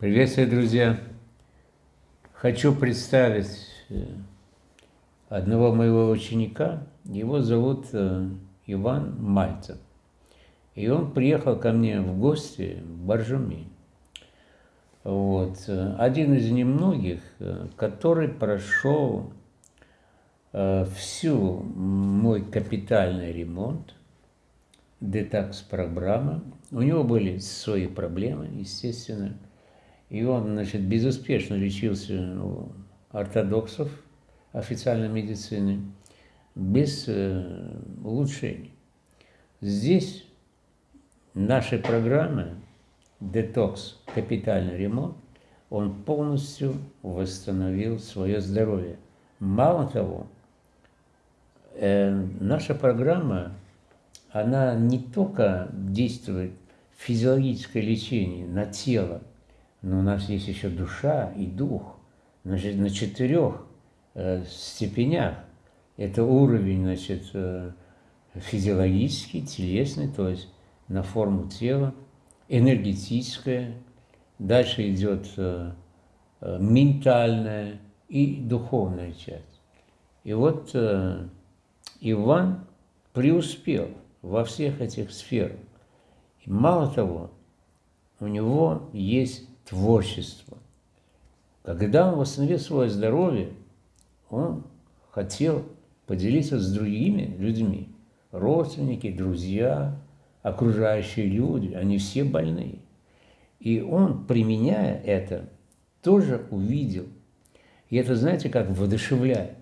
Приветствую, друзья! Хочу представить э, одного моего ученика. Его зовут э, Иван Мальцев. И он приехал ко мне в гости в Боржуми. Вот. Один из немногих, э, который прошел всю мой капитальный ремонт, детокс-программа. У него были свои проблемы, естественно. И он, значит, безуспешно лечился у ортодоксов официальной медицины, без э, улучшений. Здесь нашей программы детокс, капитальный ремонт, он полностью восстановил свое здоровье. Мало того, э, наша программа, она не только действует физиологическое лечение на тело, но у нас есть еще душа и дух. Значит, на четырех э, степенях. Это уровень, значит, э, физиологический, телесный, то есть на форму тела, энергетическое, дальше идет э, э, ментальная и духовная часть. И вот э, Иван преуспел во всех этих сферах. И мало того, у него есть творчество. Когда он восстановил свое здоровье, он хотел поделиться с другими людьми. Родственники, друзья, окружающие люди, они все больные. И он, применяя это, тоже увидел. И это, знаете, как воодушевляет.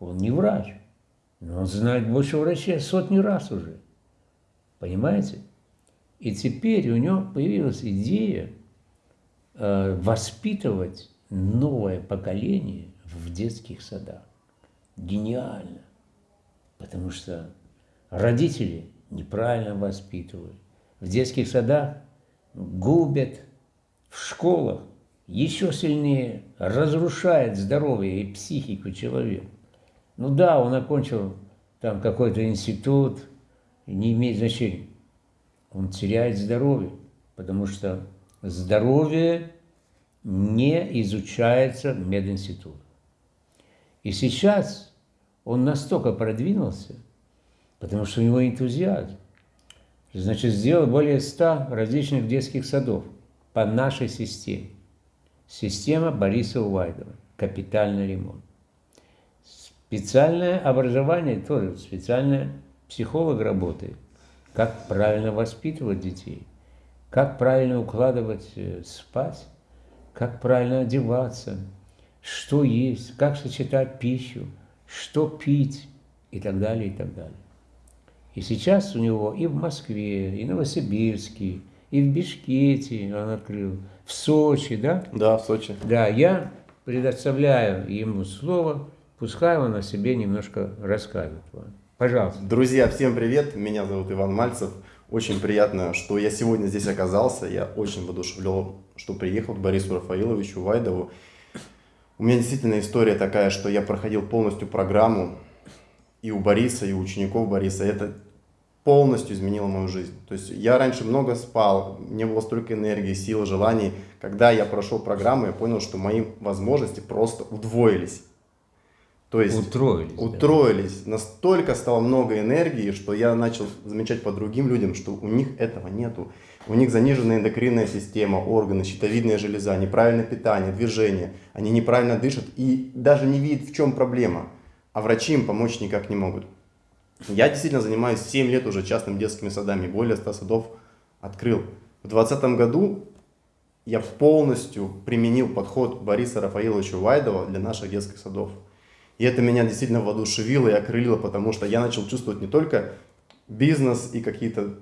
Он не врач, но он знает больше врачей сотни раз уже. Понимаете? И теперь у него появилась идея воспитывать новое поколение в детских садах. Гениально. Потому что родители неправильно воспитывают. В детских садах губят, в школах еще сильнее разрушает здоровье и психику человека. Ну да, он окончил там какой-то институт, не имеет значения. Он теряет здоровье, потому что здоровье не изучается в мединституте. И сейчас он настолько продвинулся, потому что у него энтузиазм. Значит, сделал более ста различных детских садов по нашей системе. Система Бориса Увайдова. Капитальный ремонт. Специальное образование тоже, специальный психолог работает. Как правильно воспитывать детей – как правильно укладывать э, спать, как правильно одеваться, что есть, как сочетать пищу, что пить и так далее, и так далее. И сейчас у него и в Москве, и в Новосибирске, и в Бишкете он открыл, в Сочи, да? Да, в Сочи. Да, я предоставляю ему слово, пускай он о себе немножко расскажет. Пожалуйста. Друзья, всем привет, меня зовут Иван Мальцев. Очень приятно, что я сегодня здесь оказался. Я очень воодушевлен, что приехал к Борису Рафаиловичу Вайдову. У меня действительно история такая, что я проходил полностью программу и у Бориса, и у учеников Бориса. Это полностью изменило мою жизнь. То есть я раньше много спал, не было столько энергии, силы, желаний. Когда я прошел программу, я понял, что мои возможности просто удвоились. То есть утроились. Утроились. Да. Настолько стало много энергии, что я начал замечать по другим людям, что у них этого нету. У них заниженная эндокринная система, органы, щитовидная железа, неправильное питание, движение. Они неправильно дышат и даже не видят, в чем проблема. А врачи им помочь никак не могут. Я действительно занимаюсь 7 лет уже частными детскими садами. Более 100 садов открыл. В 2020 году я полностью применил подход Бориса Рафаиловича Вайдова для наших детских садов. И это меня действительно воодушевило и окрылило, потому что я начал чувствовать не только бизнес и какие-то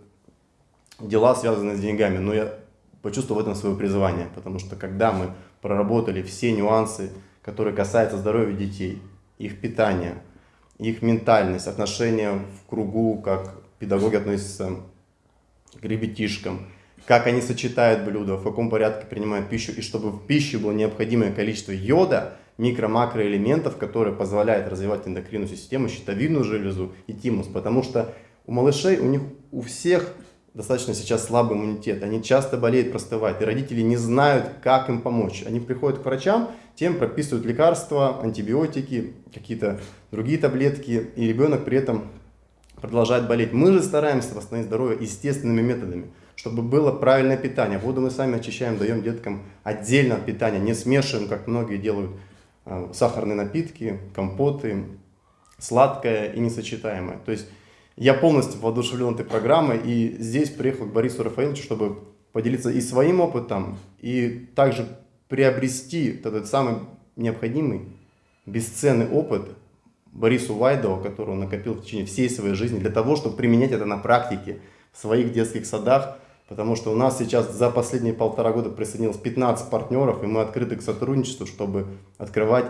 дела, связанные с деньгами, но я почувствовал в этом свое призвание, потому что когда мы проработали все нюансы, которые касаются здоровья детей, их питания, их ментальность, отношения в кругу, как педагоги относятся к ребятишкам, как они сочетают блюда, в каком порядке принимают пищу, и чтобы в пище было необходимое количество йода – микро-макроэлементов, которые позволяют развивать эндокринную систему, щитовидную железу и тимус. Потому что у малышей, у них у всех достаточно сейчас слабый иммунитет, они часто болеют, простывают, и родители не знают, как им помочь. Они приходят к врачам, тем прописывают лекарства, антибиотики, какие-то другие таблетки, и ребенок при этом продолжает болеть. Мы же стараемся восстановить здоровье естественными методами, чтобы было правильное питание. Воду мы сами очищаем, даем деткам отдельно от питания, не смешиваем, как многие делают, сахарные напитки, компоты, сладкое и несочетаемое. То есть я полностью воодушевлен этой программой и здесь приехал к Борису Рафаиловичу, чтобы поделиться и своим опытом, и также приобрести этот самый необходимый, бесценный опыт Борису Вайдову, который он накопил в течение всей своей жизни, для того, чтобы применять это на практике в своих детских садах, потому что у нас сейчас за последние полтора года присоединилось 15 партнеров, и мы открыты к сотрудничеству, чтобы открывать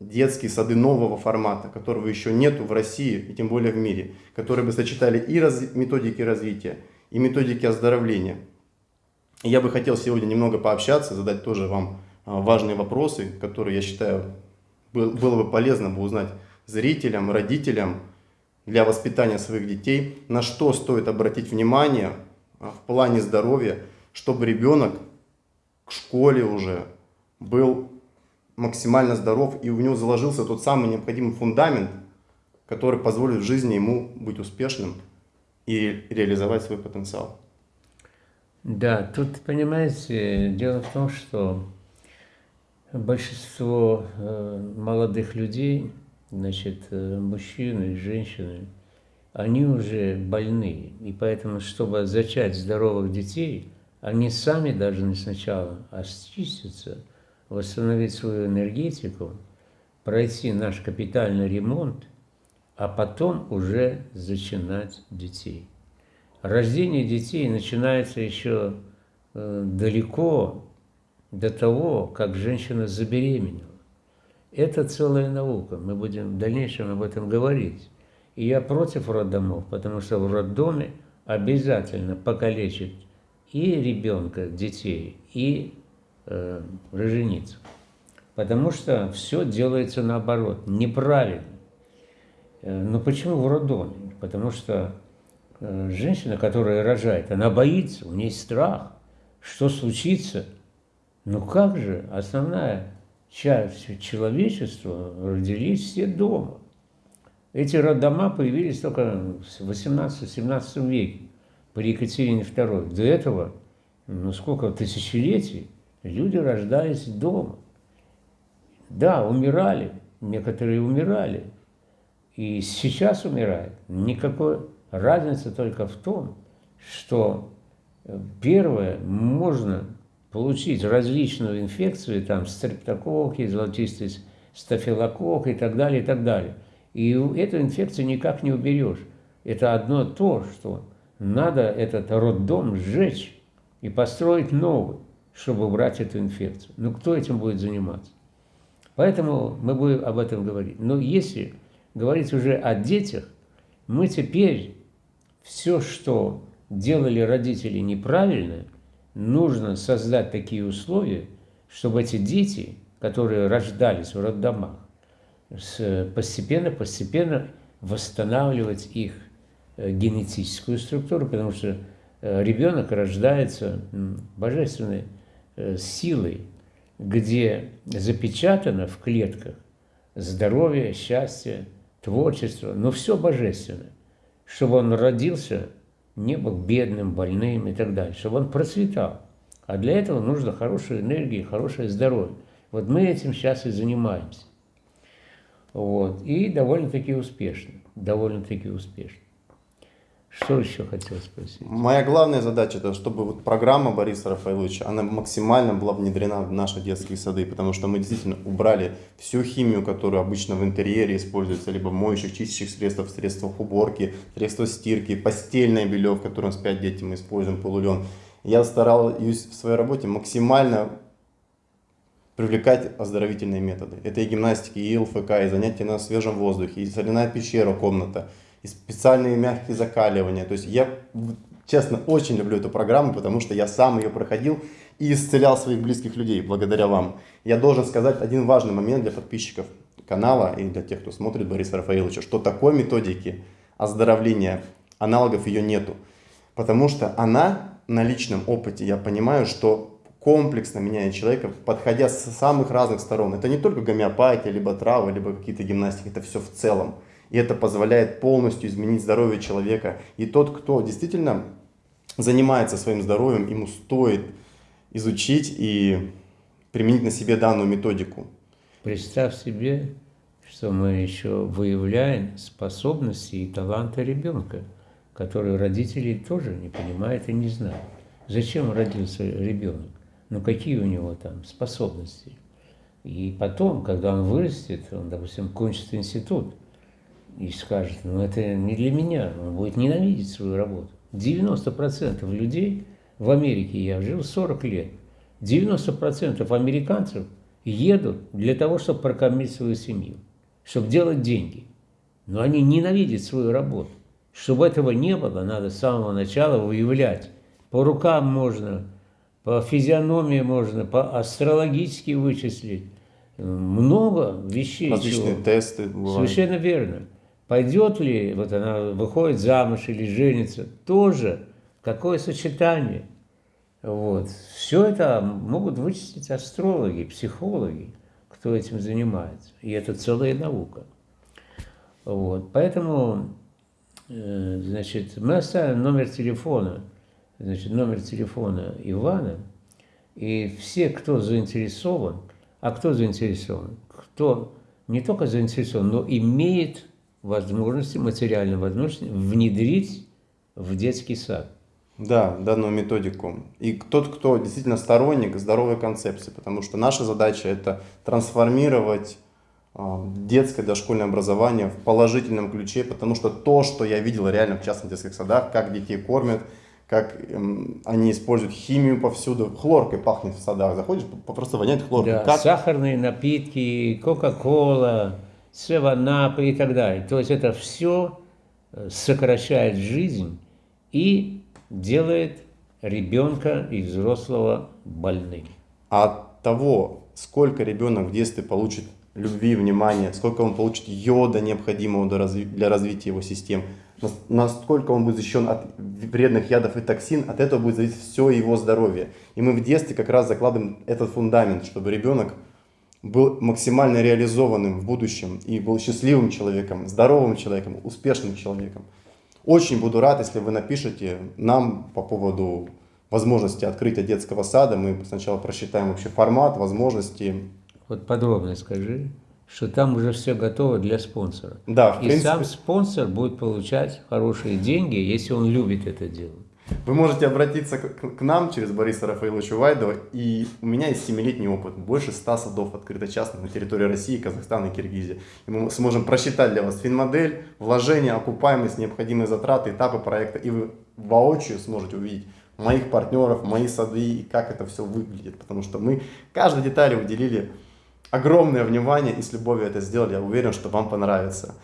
детские сады нового формата, которого еще нету в России и тем более в мире, которые бы сочетали и раз, методики развития, и методики оздоровления. И я бы хотел сегодня немного пообщаться, задать тоже вам а, важные вопросы, которые, я считаю, было бы полезно бы узнать зрителям, родителям для воспитания своих детей, на что стоит обратить внимание в плане здоровья, чтобы ребенок к школе уже был максимально здоров, и у него заложился тот самый необходимый фундамент, который позволит в жизни ему быть успешным и реализовать свой потенциал. Да, тут, понимаете, дело в том, что большинство э, молодых людей, значит, э, мужчины, женщины, они уже больны. И поэтому, чтобы зачать здоровых детей, они сами должны сначала очиститься – восстановить свою энергетику, пройти наш капитальный ремонт, а потом уже зачинать детей. Рождение детей начинается еще э, далеко до того, как женщина забеременела. Это целая наука, мы будем в дальнейшем об этом говорить. И я против роддомов, потому что в роддоме обязательно покалечить и ребенка, детей, и э, роженицу. Потому что все делается наоборот, неправильно. Э, но почему в роддоме? Потому что э, женщина, которая рожает, она боится, у нее страх, что случится. Ну как же, основная часть человечества родились все дома. Эти роддома появились только в 18-17 веке при Екатерине II. До этого, ну сколько тысячелетий, Люди рождались дома. Да, умирали, некоторые умирали. И сейчас умирают. Никакой разницы только в том, что э, первое, можно получить различную инфекцию, там стрептококки, золотистый стафилококк и так далее, и так далее. И эту инфекцию никак не уберешь. Это одно то, что надо этот роддом сжечь и построить новый чтобы убрать эту инфекцию. Ну, кто этим будет заниматься? Поэтому мы будем об этом говорить. Но если говорить уже о детях, мы теперь все, что делали родители неправильно, нужно создать такие условия, чтобы эти дети, которые рождались в роддомах, постепенно-постепенно восстанавливать их э, генетическую структуру, потому что э, ребенок рождается божественной Э, силой, где запечатано в клетках здоровье, счастье, творчество, но все божественное, чтобы он родился, не был бедным, больным и так далее, чтобы он процветал. А для этого нужно хорошая энергия, хорошее здоровье. Вот мы этим сейчас и занимаемся. Вот. И довольно-таки успешно. Довольно-таки успешно. Что еще хотел спросить? Моя главная задача, это чтобы вот программа Бориса Рафаиловича, она максимально была внедрена в наши детские сады, потому что мы действительно убрали всю химию, которую обычно в интерьере используется, либо в моющих, чистящих средствах, средствах уборки, средства стирки, постельное белье, в котором спят дети, мы используем полулен. Я стараюсь в своей работе максимально привлекать оздоровительные методы. Это и гимнастики, и ЛФК, и занятия на свежем воздухе, и соляная пещера, комната – и специальные мягкие закаливания. То есть я, честно, очень люблю эту программу, потому что я сам ее проходил и исцелял своих близких людей благодаря вам. Я должен сказать один важный момент для подписчиков канала и для тех, кто смотрит Бориса Рафаиловича, что такой методики оздоровления, аналогов ее нету. Потому что она на личном опыте, я понимаю, что комплексно меняет человека, подходя с самых разных сторон. Это не только гомеопатия, либо травы, либо какие-то гимнастики, это все в целом. И это позволяет полностью изменить здоровье человека. И тот, кто действительно занимается своим здоровьем, ему стоит изучить и применить на себе данную методику. Представь себе, что мы еще выявляем способности и таланты ребенка, которые родители тоже не понимают и не знают. Зачем родился ребенок? Ну какие у него там способности? И потом, когда он вырастет, он, допустим, кончит институт и скажет, ну это не для меня, он будет ненавидеть свою работу. 90% людей в Америке, я жил 40 лет, 90% американцев едут для того, чтобы прокормить свою семью, чтобы делать деньги. Но они ненавидят свою работу. Чтобы этого не было, надо с самого начала выявлять. По рукам можно, по физиономии можно, по астрологически вычислить. Много вещей. Различные чего. тесты бывают. Совершенно верно. Пойдет ли, вот она выходит замуж или женится, тоже какое сочетание. Вот. Все это могут вычислить астрологи, психологи, кто этим занимается. И это целая наука. Вот. Поэтому, э, значит, мы оставим номер телефона, значит, номер телефона Ивана, и все, кто заинтересован, а кто заинтересован? Кто не только заинтересован, но имеет возможности, материальной возможности внедрить в детский сад. Да, данную методику. И тот, кто действительно сторонник здоровой концепции, потому что наша задача это трансформировать а, детское дошкольное образование в положительном ключе, потому что то, что я видел реально в частных детских садах, как детей кормят, как эм, они используют химию повсюду, хлоркой пахнет в садах, заходишь, просто воняет хлоркой. Да, как... сахарные напитки, кока-кола, севанапы и так далее. То есть это все э, сокращает жизнь и делает ребенка и взрослого больным. А от того, сколько ребенок в детстве получит любви, внимания, сколько он получит йода, необходимого для развития его систем, насколько он будет защищен от вредных ядов и токсин, от этого будет зависеть все его здоровье. И мы в детстве как раз закладываем этот фундамент, чтобы ребенок был максимально реализованным в будущем и был счастливым человеком, здоровым человеком, успешным человеком. Очень буду рад, если вы напишите нам по поводу возможности открытия детского сада. Мы сначала просчитаем вообще формат, возможности. Вот подробно скажи, что там уже все готово для спонсора. Да, в И принципе... сам спонсор будет получать хорошие деньги, если он любит это дело. Вы можете обратиться к, нам через Бориса Рафаиловича Вайдова, и у меня есть 7-летний опыт. Больше 100 садов открыто частных на территории России, Казахстана и Киргизии. И мы сможем просчитать для вас финмодель, вложения, окупаемость, необходимые затраты, этапы проекта, и вы воочию сможете увидеть моих партнеров, мои сады и как это все выглядит. Потому что мы каждой детали уделили огромное внимание и с любовью это сделали. Я уверен, что вам понравится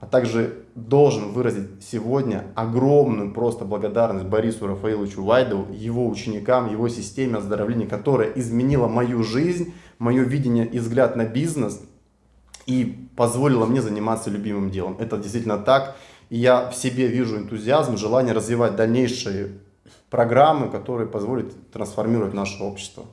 а также должен выразить сегодня огромную просто благодарность Борису Рафаиловичу Вайдову, его ученикам, его системе оздоровления, которая изменила мою жизнь, мое видение и взгляд на бизнес и позволила мне заниматься любимым делом. Это действительно так. И я в себе вижу энтузиазм, желание развивать дальнейшие программы, которые позволят трансформировать наше общество.